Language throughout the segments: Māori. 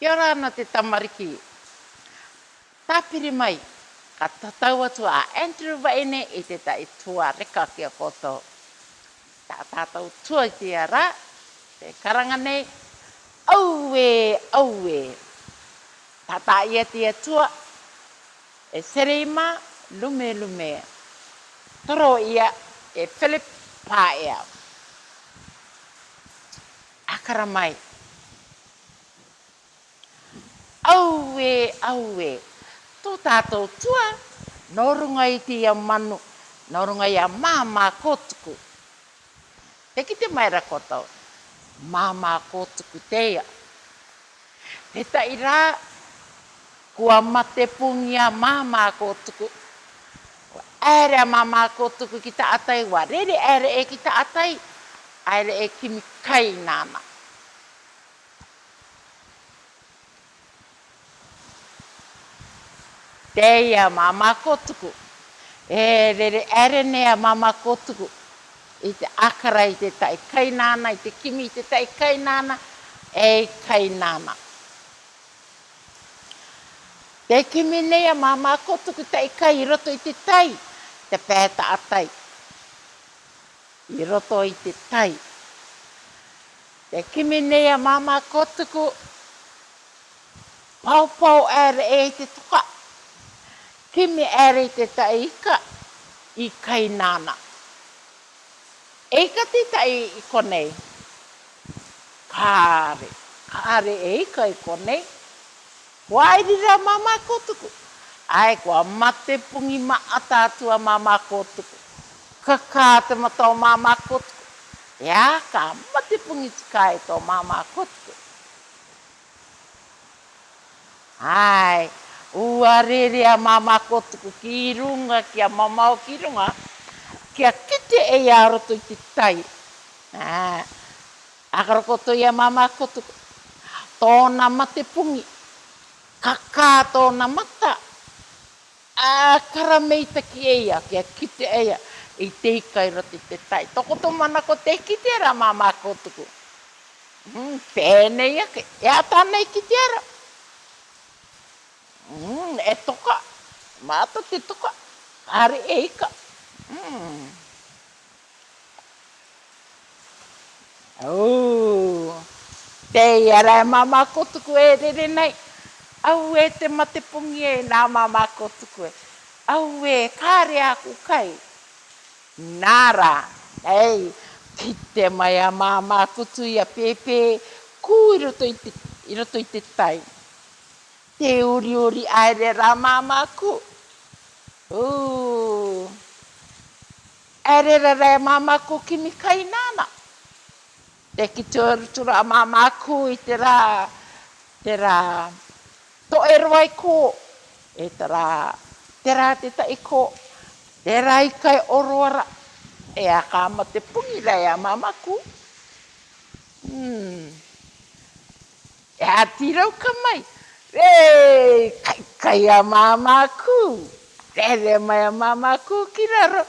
Kia ora ana te tamariki. Tāpiri mai, ka tatau atu a Andrew Vaine i te tai tua reka kia koto. Tā tātou tua ki a rā, te karanga nei, auwe, auwe. Tātā ia te atua, e sereima, lume, lume. Toro ia, e Philip Pāea. Akara mai, aue, aue. Tō tātou tua, norunga i te ia manu, norunga i a māmā kōtuku. Te kite mai maira kotau, māmā kōtuku teia. Te taira, kua mate pungi a māmā kōtuku. Ere a māmā kōtuku ki ta atai, wa rere ere e ki ta atai, ere e ki mi kai nāna. teia mama kotuku. E re re ere nea mama kotuku. I te akara i te tai kai nana, i te kimi i te tai kai nana, e kai nana. Te kimi nea mama kotuku tai kai roto i te tai, te pēta atai I roto i te tai. Te kimi nea mama kotuku, pau pau ere e te tukai ki me ere te taika i kai nana. Eika te tai i konei. Kāre, kāre eika i konei. Wairi rā mamā kōtuku. Ai kua mate pungi ma atātua mamā kōtuku. Ka kā te mata o mamā kōtuku. Ia kā mate pungi tika e tō mamā kōtuku. Ai, Ua rere a mama ko tuku ki runga, ki a mama o ki runga, ki a kite e a roto i te tai. Akaro koto i a mama ko tuku, tōna mate pungi, kaka tōna mata, a karameita ki e a, ki a kite e a, i te ikai roto i te tai. Toko tō mana ko te kite ara mama ko tuku. Mm, pēnei ake, e a tānei kite ara mm, e toka. Mata te toka. Are e ika. Mm. Oh. Te iara e mama kotuku e rere nei. Au e te mate pungi e nā mama kotuku e. Au e kāre aku kai. Nāra. Ei, ki te mai a mama kutu i roto i te, i i te tai te uri uri aere rā mamaku. Aere re rā mamaku ki ni kai nāna. Te ki te uru tu rā mamaku i te rā, te rā, to e roi kō. E te rā, te rā te ta i kō. Te rā i kai oroara. E a kāma te pungi rā ia mamaku. Hmm. E a tirau ka mai. Hmm. Ei, kai a mama ku. Tere mai a mama ku kiraro.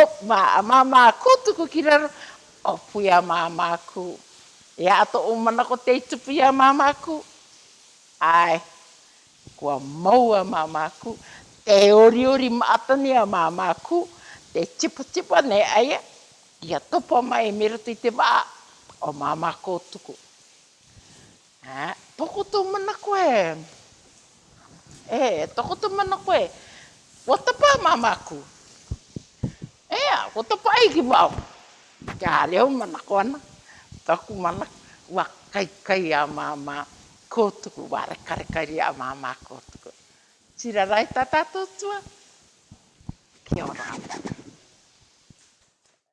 O ma a mama ku tu ku kiraro. O pui a mama ku. E ato o mana ko te itu pui a mama ku. Ai, kua mau a mama ku. Te ori ori maatani a mama ku. Te tipa tipa ne aia. E. Ia topo mai e mirato te waa. O mama ku tuku. Haa toko tō mana koe. E, toko tō mana koe. O tapa mamaku. E, o tapa ai ki mau. Kia leo mana koe ana. Toku mana wa kai kai a mama kōtuku. Ware kare kari a mama kōtuku. Tira rai tatatua. tōtua. Kia ora. Kia ora.